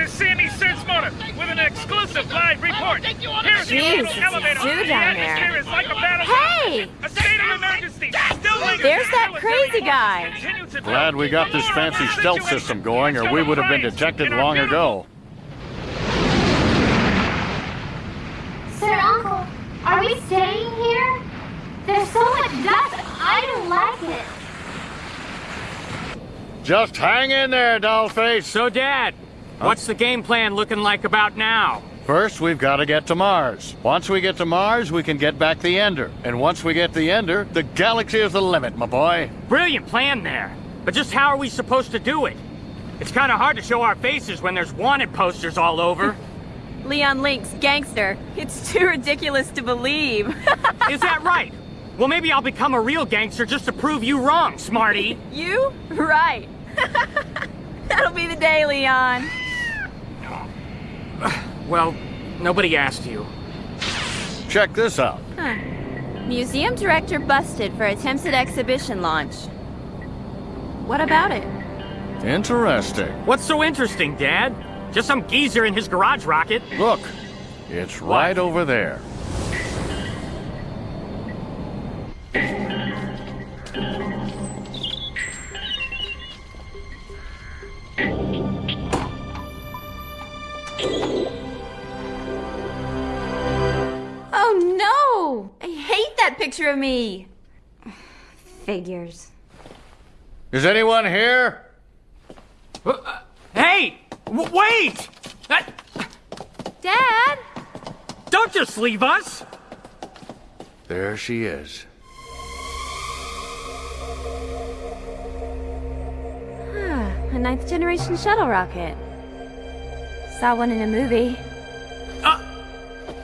is Sammy Sensmotor with an exclusive live report. Here's the elevator. it's The down there. like a battle. Hey! A state of emergency. Still lingers There's that crazy guy. forces. Continue to Glad we got this fancy stealth system going, or we would have been detected long ago. Sir, Uncle, are we staying here? There's so much dust. I don't like it. Just hang in there, dollface. So, Dad, what's the game plan looking like about now? First, we've got to get to Mars. Once we get to Mars, we can get back the Ender. And once we get the Ender, the galaxy is the limit, my boy. Brilliant plan there. But just how are we supposed to do it? It's kind of hard to show our faces when there's wanted posters all over. Leon Link's gangster. It's too ridiculous to believe. Is that right? Well, maybe I'll become a real gangster just to prove you wrong, smarty. you? Right. That'll be the day, Leon. Well, nobody asked you. Check this out. Huh. Museum director busted for attempts at exhibition launch. What about it? Interesting. What's so interesting, Dad? Just some geezer in his garage rocket. Look, it's right over there. Me. Figures. Is anyone here? Uh, Hey! W wait! Uh, Dad? don't just leave us! There she is. Ah, a ninth generation shuttle rocket. Saw one in a movie.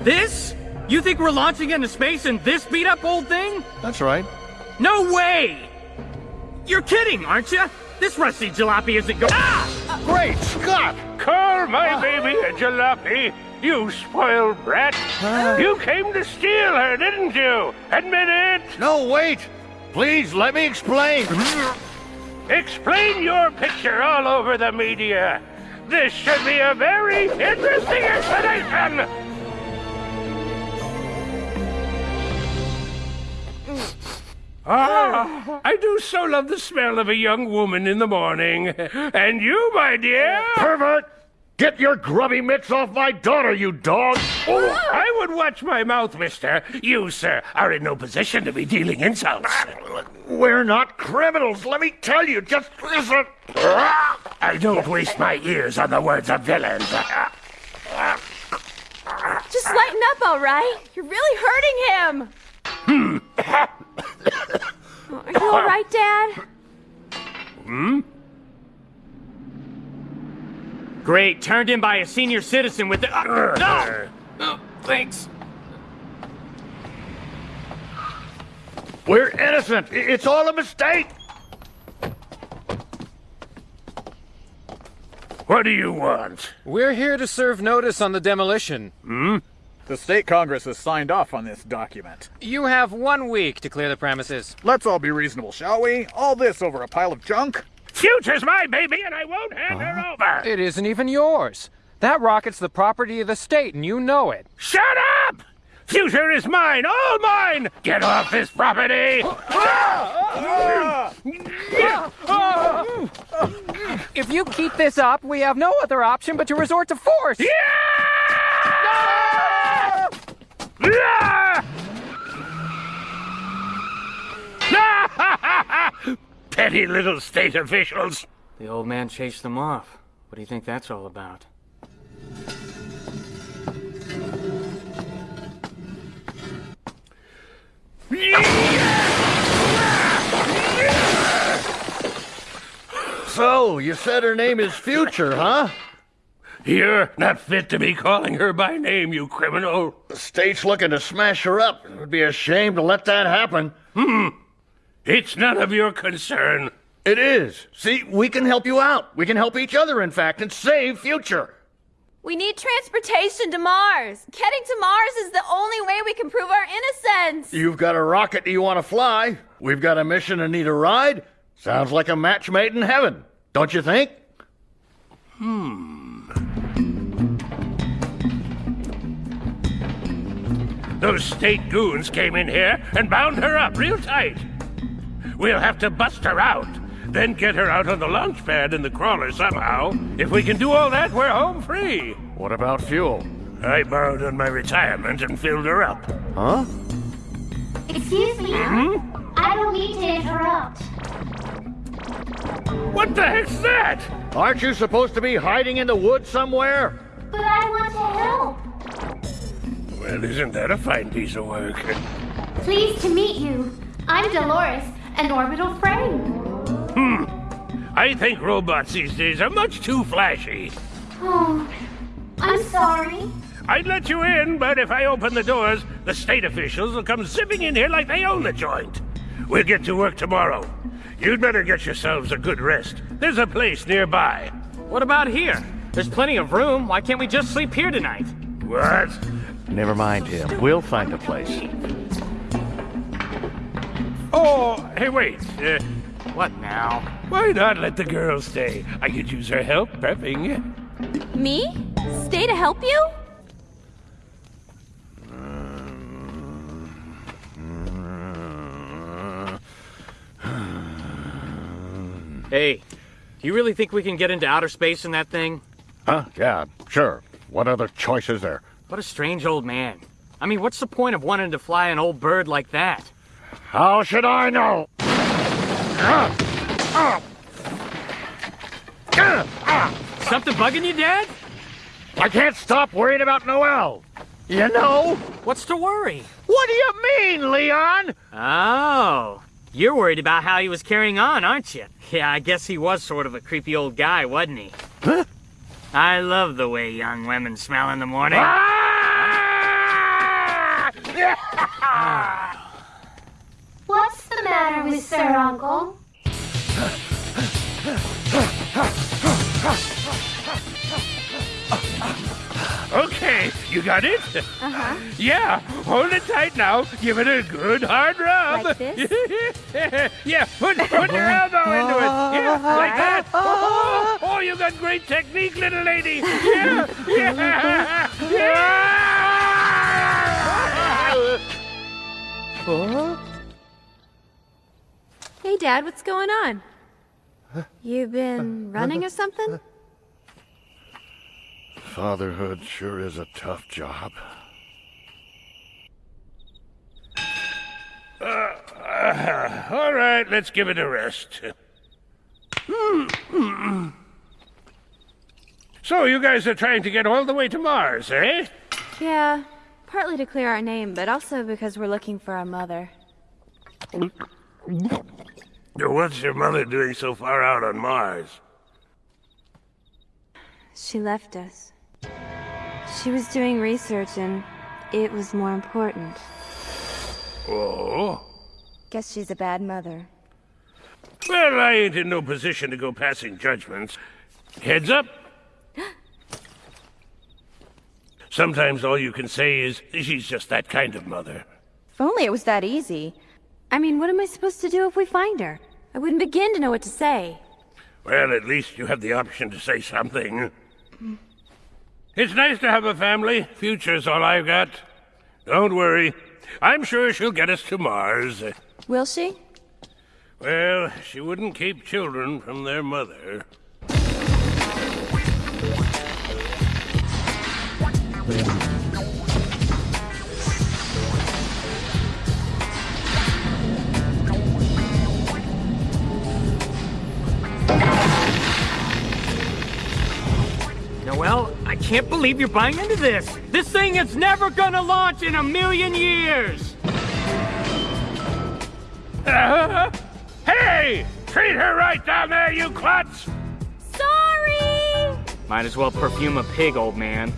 This? You think we're launching into space in this beat up old thing? That's right. No way! You're kidding, aren't you? This rusty jalopy isn't going. Ah! Great Scott! Call my baby a jalopy. You spoiled brat. You came to steal her, didn't you? Admit it. No, wait! Please, let me explain. Explain your picture all over the media. This should be a very interesting explanation. Ah, I do so love the smell of a young woman in the morning. And you, my dear? Pervert! Get your grubby mitts off my daughter, you dog! Oh, I would watch my mouth, mister. You, sir, are in no position to be dealing insults. We're not criminals, let me tell you. Just listen. I don't waste my ears on the words of villains. Just lighten up, all right? You're really hurting him. Hmm. Are you all right, Dad? Hmm? Great, turned in by a senior citizen with the. Uh, no! Oh, thanks. We're innocent. It's all a mistake. What do you want? We're here to serve notice on the demolition. The state congress has signed off on this document. You have one week to clear the premises. Let's all be reasonable, shall we? All this over a pile of junk? Future's my baby, and I won't hand her over. It isn't even yours. That rocket's the property of the state, and you know it. Shut up! Future is mine, all mine! Get off this property! If you keep this up, we have no other option but to resort to force. Petty little state officials. The old man chased them off. What do you think that's all about? So, you said her name is Future, huh? You're not fit to be calling her by name, you criminal. The state's looking to smash her up. It would be a shame to let that happen. Hmm. It's none of your concern. It is. See, we can help you out. We can help each other, in fact, and save Future. We need transportation to Mars. Getting to Mars is the only way we can prove our innocence. You've got a rocket you want to fly. We've got a mission and need a ride. Sounds like a match made in heaven, don't you think? Hmm. Those state goons came in here and bound her up real tight. We'll have to bust her out, then get her out on the launch pad in the crawler somehow. If we can do all that, we're home free. What about fuel? I borrowed on my retirement and filled her up. Huh? Excuse me. Hmm? I don't mean to interrupt. What the heck's that? Aren't you supposed to be hiding in the woods somewhere? But I want to help. Well, isn't that a fine piece of work? Pleased to meet you. I'm Dolores, an orbital friend. Hmm. I think robots these days are much too flashy. Oh, I'm sorry. I'd let you in, but if I open the doors, the state officials will come zipping in here like they own the joint. We'll get to work tomorrow. You'd better get yourselves a good rest. There's a place nearby. What about here? There's plenty of room. Why can't we just sleep here tonight? What? Never mind him. We'll find a place. Oh, hey, wait. Uh, What now? why not let the girl stay? I could use her help prepping. Me? Stay to help you? Hey, do you really think we can get into outer space in that thing? Huh? Yeah, sure. What other choice is there? What a strange old man. I mean, what's the point of wanting to fly an old bird like that? How should I know? Something bugging you, Dad? I can't stop worrying about Noel. You know? What's to worry? What do you mean, Leon? Oh, you're worried about how he was carrying on, aren't you? Yeah, I guess he was sort of a creepy old guy, wasn't he? Huh? I love the way young women smell in the morning. Ah! What's the matter with Sir Uncle? Okay, you got it? Uh-huh. Yeah, hold it tight now. Give it a good hard rub. Like this? yeah, put, put your elbow into it. Yeah, like that. Oh, oh, you got great technique, little lady. Yeah, yeah, yeah. Hey, Dad, what's going on? You've been running or something? Fatherhood sure is a tough job. All right, let's give it a rest. So, you guys are trying to get all the way to Mars, eh? Yeah, partly to clear our name, but also because we're looking for our mother. What's your mother doing so far out on Mars? She left us. She was doing research and it was more important. Oh? Guess she's a bad mother. Well, I ain't in no position to go passing judgments. Heads up. Sometimes all you can say is, she's just that kind of mother. If only it was that easy. I mean, what am I supposed to do if we find her? I wouldn't begin to know what to say. Well, at least you have the option to say something. It's nice to have a family. Future's all I've got. Don't worry. I'm sure she'll get us to Mars. Will she? Well, she wouldn't keep children from their mother. Noel, I can't believe you're buying into this. This thing is never gonna launch in a million years. Uh, hey! Treat her right down there, you klutz! Sorry! Might as well perfume a pig, old man.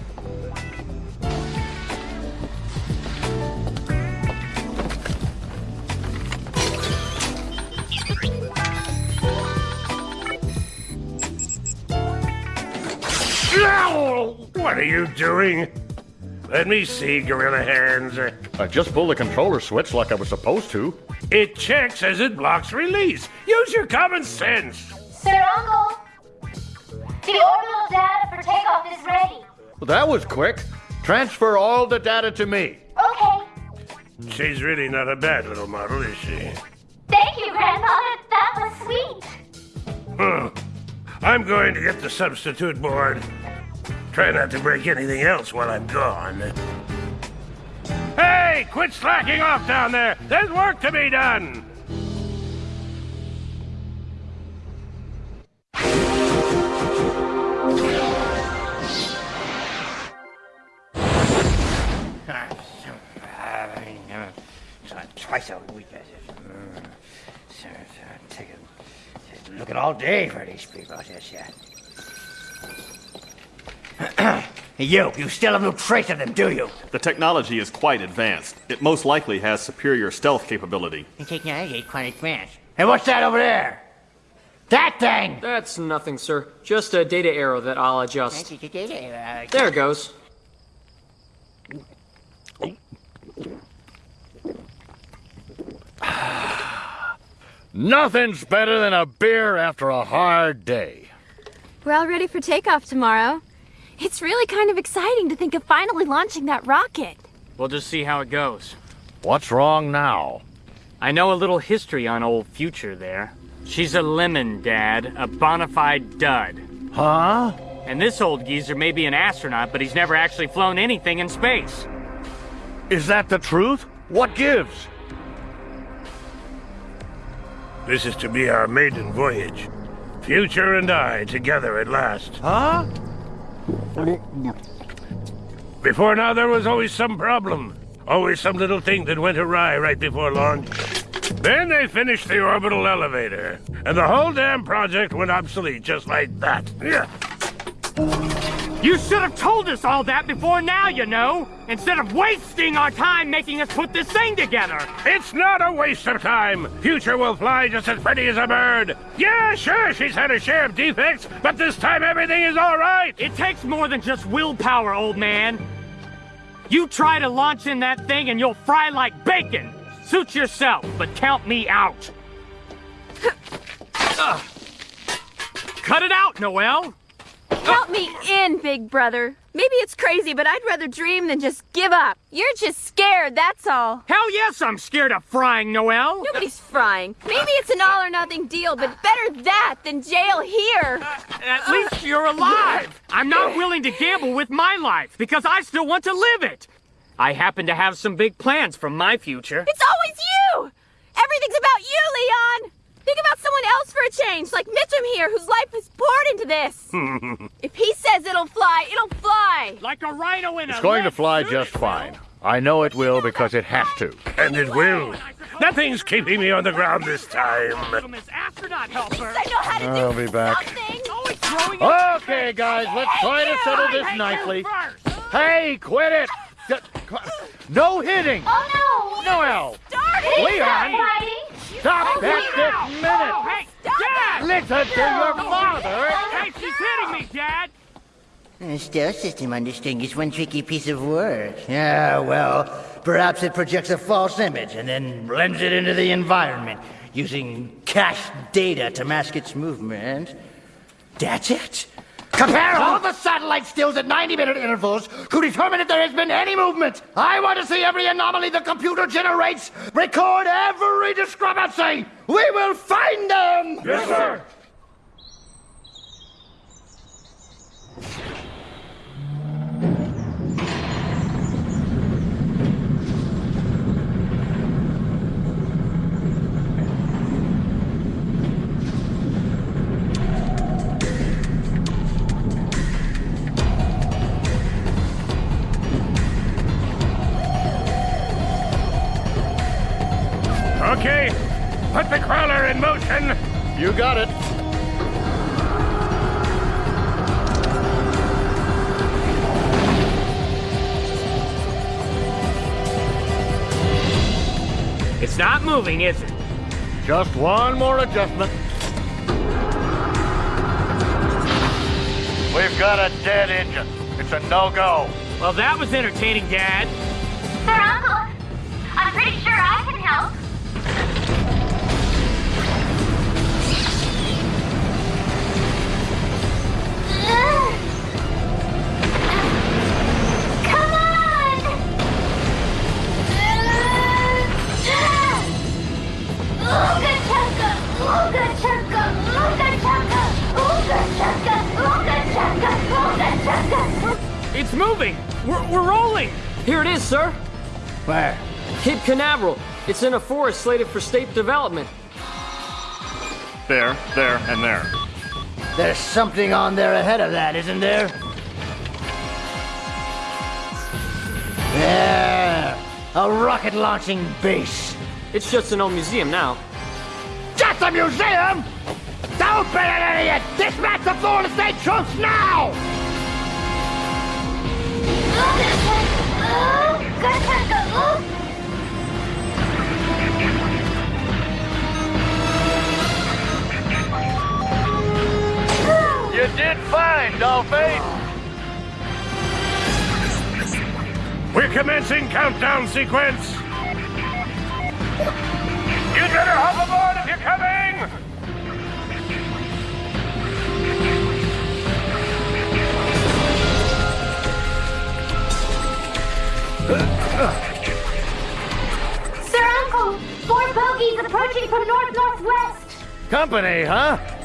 What are you doing? Let me see, Gorilla Hands. I just pulled the controller switch like I was supposed to. It checks as it blocks release. Use your common sense. Sir Uncle! The orbital data for takeoff is ready. Well, that was quick. Transfer all the data to me. Okay, She's really not a bad little model, is she? Thank you, Grandfather. That was sweet. Hmm. I'm going to get the substitute board. Try not to break anything else while I'm gone. Hey, quit slacking off down there! There's work to be done! Twice a week. Mm. Take a look at all day for these people. Yes, yeah. Hey, you, you still have no trace of them, do you? The technology is quite advanced. It most likely has superior stealth capability. The technology is quite advanced. Hey, what's that over there? That thing! That's nothing, sir. Just a data arrow that I'll adjust. There it goes. Nothing's better than a beer after a hard day. We're all ready for takeoff tomorrow. It's really kind of exciting to think of finally launching that rocket. We'll just see how it goes. What's wrong now? I know a little history on old Future there. She's a lemon, Dad. A bona fide dud. Huh? And this old geezer may be an astronaut, but he's never actually flown anything in space. Is that the truth? What gives? This is to be our maiden voyage. Future and I together at last. Huh? Before now, there was always some problem. Always some little thing that went awry right before launch. Then they finished the orbital elevator, and the whole damn project went obsolete just like that. Yeah. You should have told us all that before now, you know! Instead of wasting our time making us put this thing together! It's not a waste of time! Future will fly just as pretty as a bird! Yeah, sure, she's had a share of defects, but this time everything is alright! It takes more than just willpower, old man! You try to launch in that thing and you'll fry like bacon! Suit yourself, but count me out! Cut it out, Noel! Count me in, big brother. Maybe it's crazy, but I'd rather dream than just give up. You're just scared, that's all. Hell yes, I'm scared of frying, Noel. Nobody's frying. Maybe it's an all or nothing deal, but better that than jail here. Uh, at least you're alive. I'm not willing to gamble with my life because I still want to live it. I happen to have some big plans for my future. It's always you! Everything's about you, Leon! Think about someone else for a change, like Mitchum here, whose life is poured into this. if he says it'll fly, it'll fly. Like a rhino in It's a It's going to fly just fine. I know it will because it has to. And it will. Nothing's keeping me on the ground this time. From his astronaut helper. I know how to I'll be back. something. Oh, Always throwing it Okay, guys, let's try to settle this nicely. Hey, quit it! No hitting! Oh no! Noel! Start! Leon! Fighting? Stop that this minute! Hey, Dad! Listen to your father! Hey, she's hitting me, Dad! Uh, the stealth system on this is one tricky piece of work. Yeah, well, perhaps it projects a false image and then blends it into the environment using cached data to mask its movement. That's it. Compare all the satellite stills at 90 minute intervals to determine if there has been any movement. I want to see every anomaly the computer generates. Record every discrepancy. We will find them. Yes, sir. You got it. It's not moving, is it? Just one more adjustment. We've got a dead engine. It's a no-go. Well, that was entertaining, Dad. Sir Uncle, I'm pretty sure I can help. It's moving! We're, we're rolling! Here it is, sir! Where? Cape Canaveral. It's in a forest slated for state development. There, there, and there. There's something on there ahead of that, isn't there? There! A rocket launching base. It's just an old museum now. Just a museum? Don't be an idiot! Dispatch the Florida State troops now! You did fine, Dolphin. We're commencing countdown sequence. You'd better hop aboard if you're coming! Sir Uncle, four bogies approaching from north-northwest. Company, huh?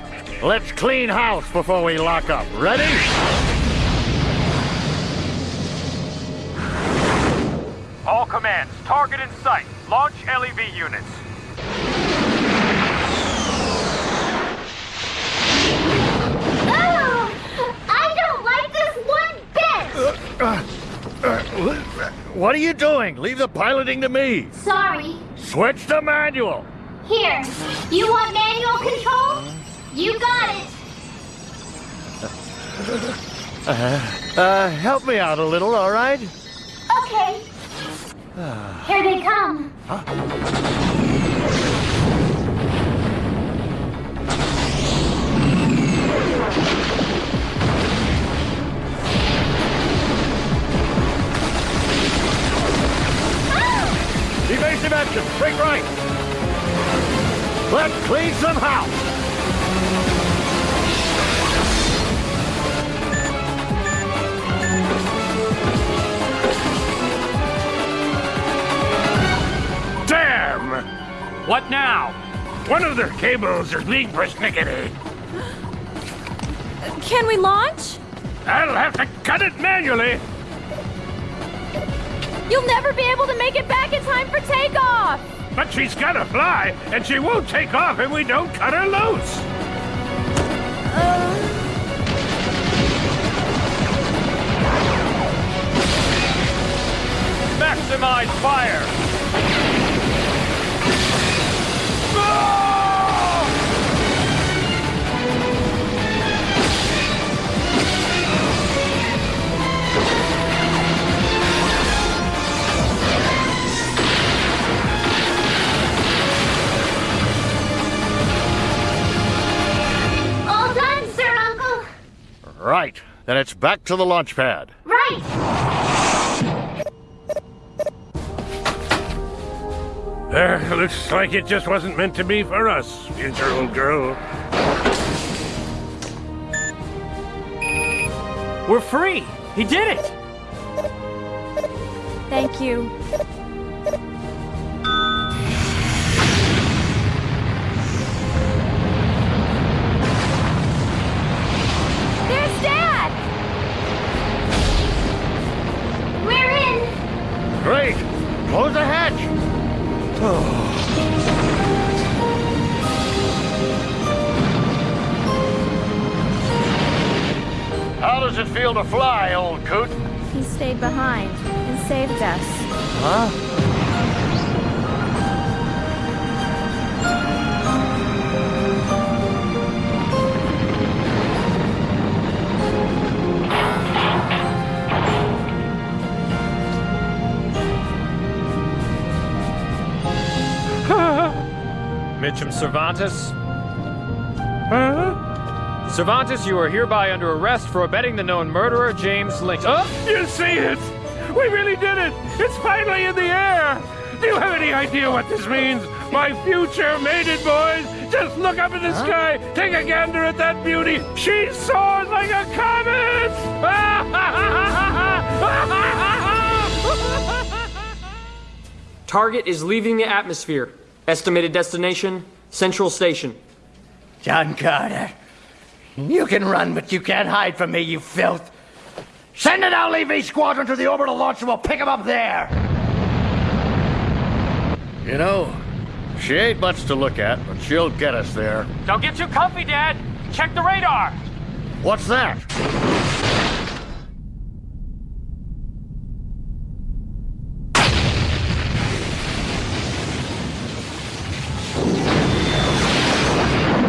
Let's clean house before we lock up. Ready? All commands, target in sight. Launch LEV units. Oh, I don't like this one bit. Uh, uh, uh, what are you doing? Leave the piloting to me. Sorry. Switch to manual. Here, you want manual control? You got it. Uh, uh, help me out a little, all right? Okay. Here they come. Huh? Evasive action. Break right. Let's clean some house. Damn! What now? One of their cables is being persnickety. Can we launch? I'll have to cut it manually. You'll never be able to make it back in time for takeoff! But she's gotta fly, and she won't take off if we don't cut her loose. Maximize fire! All done, Sir Uncle. Right. Then it's back to the launch pad. Right. Uh, looks like it just wasn't meant to be for us, future old girl. We're free! He did it! Thank you. There's Dad! We're in. Great. Close the hatch. How does it feel to fly, old coot? He stayed behind and saved us. Huh? Mitchum Cervantes? Cervantes, you are hereby under arrest for abetting the known murderer, James Lincoln. Oh! You see it? We really did it! It's finally in the air! Do you have any idea what this means? My future mated boys! Just look up in the sky, take a gander at that beauty! She soars like a comet! Target is leaving the atmosphere. Estimated destination, Central Station. John Carter. You can run, but you can't hide from me, you filth. Send an LEV squadron to the orbital launch and we'll pick him up there. You know, she ain't much to look at, but she'll get us there. Don't get too comfy, Dad. Check the radar. What's that?